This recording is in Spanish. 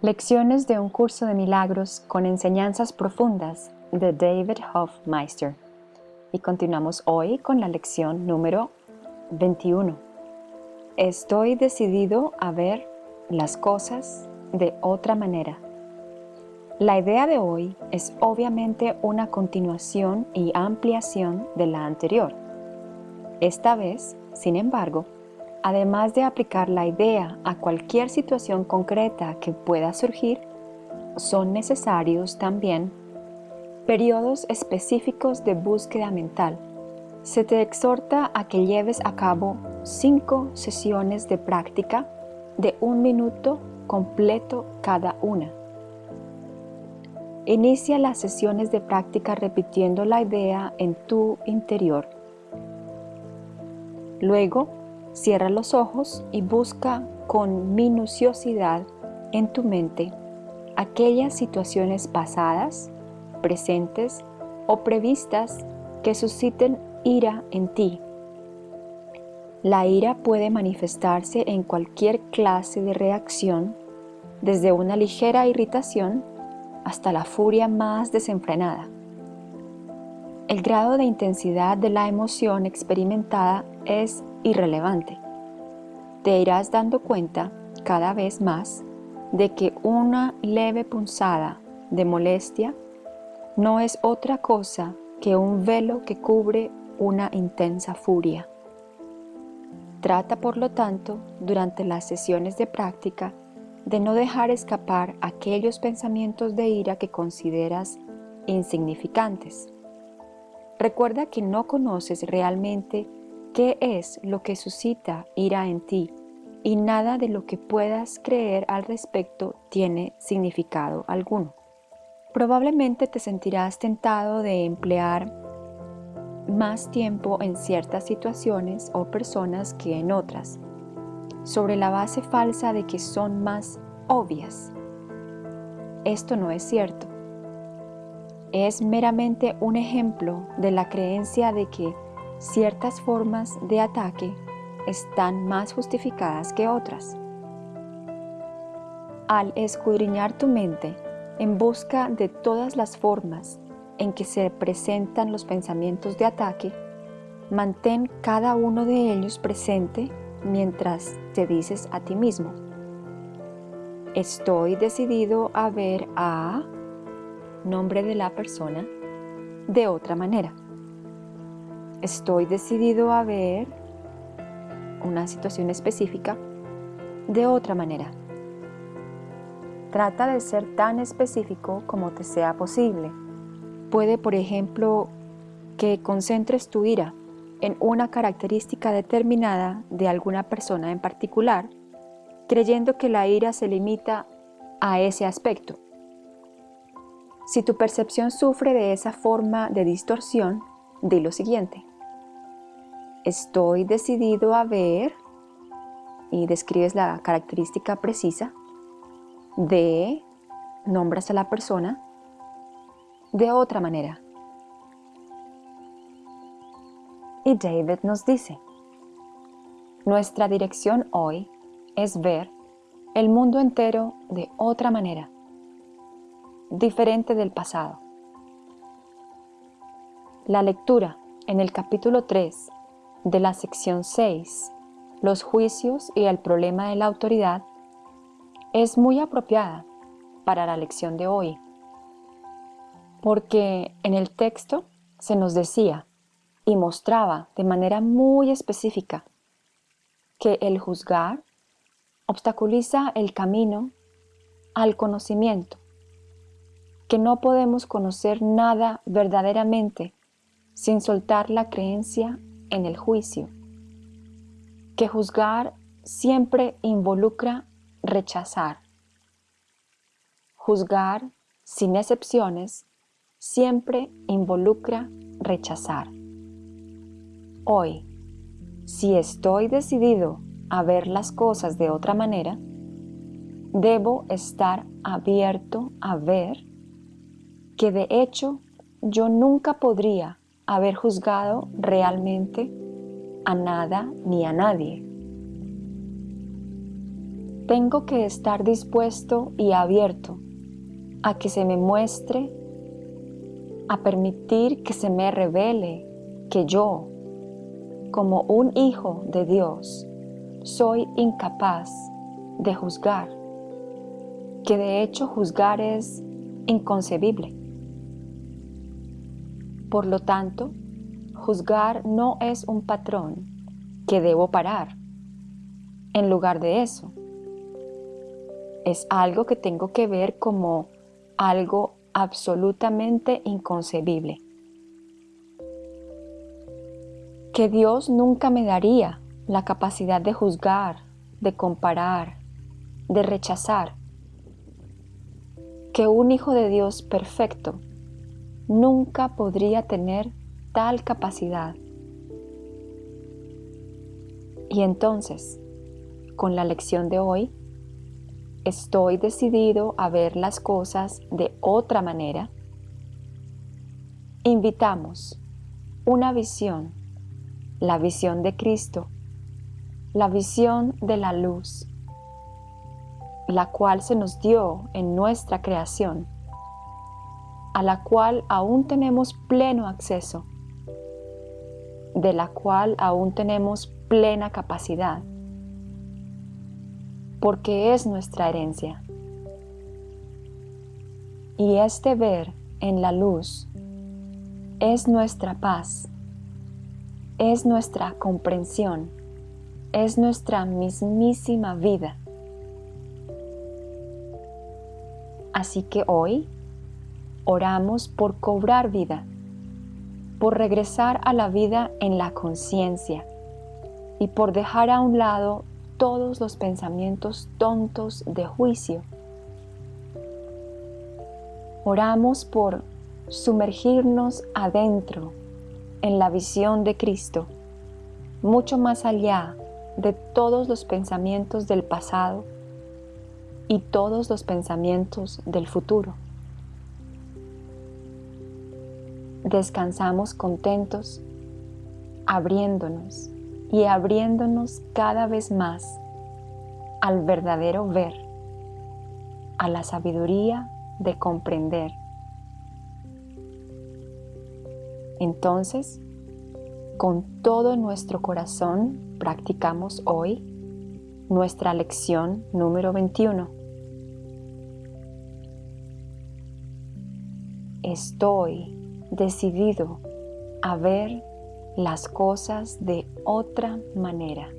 Lecciones de un curso de milagros con enseñanzas profundas de David Hofmeister. Y continuamos hoy con la lección número 21. Estoy decidido a ver las cosas de otra manera. La idea de hoy es obviamente una continuación y ampliación de la anterior. Esta vez, sin embargo, además de aplicar la idea a cualquier situación concreta que pueda surgir, son necesarios también periodos específicos de búsqueda mental. Se te exhorta a que lleves a cabo cinco sesiones de práctica de un minuto completo cada una. Inicia las sesiones de práctica repitiendo la idea en tu interior. Luego, Cierra los ojos y busca con minuciosidad en tu mente aquellas situaciones pasadas, presentes o previstas que susciten ira en ti. La ira puede manifestarse en cualquier clase de reacción, desde una ligera irritación hasta la furia más desenfrenada. El grado de intensidad de la emoción experimentada es irrelevante. Te irás dando cuenta cada vez más de que una leve punzada de molestia no es otra cosa que un velo que cubre una intensa furia. Trata por lo tanto, durante las sesiones de práctica, de no dejar escapar aquellos pensamientos de ira que consideras insignificantes. Recuerda que no conoces realmente qué es lo que suscita ira en ti y nada de lo que puedas creer al respecto tiene significado alguno. Probablemente te sentirás tentado de emplear más tiempo en ciertas situaciones o personas que en otras, sobre la base falsa de que son más obvias. Esto no es cierto. Es meramente un ejemplo de la creencia de que ciertas formas de ataque están más justificadas que otras. Al escudriñar tu mente en busca de todas las formas en que se presentan los pensamientos de ataque, mantén cada uno de ellos presente mientras te dices a ti mismo, estoy decidido a ver a nombre de la persona de otra manera. Estoy decidido a ver una situación específica de otra manera. Trata de ser tan específico como te sea posible. Puede, por ejemplo, que concentres tu ira en una característica determinada de alguna persona en particular, creyendo que la ira se limita a ese aspecto. Si tu percepción sufre de esa forma de distorsión, di lo siguiente. Estoy decidido a ver y describes la característica precisa de, nombras a la persona de otra manera. Y David nos dice, nuestra dirección hoy es ver el mundo entero de otra manera, diferente del pasado. La lectura en el capítulo 3 de la sección 6, los juicios y el problema de la autoridad, es muy apropiada para la lección de hoy, porque en el texto se nos decía y mostraba de manera muy específica que el juzgar obstaculiza el camino al conocimiento, que no podemos conocer nada verdaderamente sin soltar la creencia en el juicio, que juzgar siempre involucra rechazar. Juzgar, sin excepciones, siempre involucra rechazar. Hoy, si estoy decidido a ver las cosas de otra manera, debo estar abierto a ver que de hecho yo nunca podría haber juzgado realmente a nada ni a nadie. Tengo que estar dispuesto y abierto a que se me muestre, a permitir que se me revele que yo, como un hijo de Dios, soy incapaz de juzgar, que de hecho juzgar es inconcebible. Por lo tanto, juzgar no es un patrón que debo parar. En lugar de eso, es algo que tengo que ver como algo absolutamente inconcebible. Que Dios nunca me daría la capacidad de juzgar, de comparar, de rechazar. Que un hijo de Dios perfecto nunca podría tener tal capacidad. Y entonces, con la lección de hoy, estoy decidido a ver las cosas de otra manera, invitamos una visión, la visión de Cristo, la visión de la luz, la cual se nos dio en nuestra creación, a la cual aún tenemos pleno acceso, de la cual aún tenemos plena capacidad porque es nuestra herencia. Y este ver en la luz es nuestra paz, es nuestra comprensión, es nuestra mismísima vida. Así que hoy oramos por cobrar vida, por regresar a la vida en la conciencia y por dejar a un lado todos los pensamientos tontos de juicio. Oramos por sumergirnos adentro en la visión de Cristo, mucho más allá de todos los pensamientos del pasado y todos los pensamientos del futuro. Descansamos contentos, abriéndonos y abriéndonos cada vez más al verdadero ver, a la sabiduría de comprender. Entonces, con todo nuestro corazón practicamos hoy nuestra lección número 21. Estoy decidido a ver las cosas de otra manera.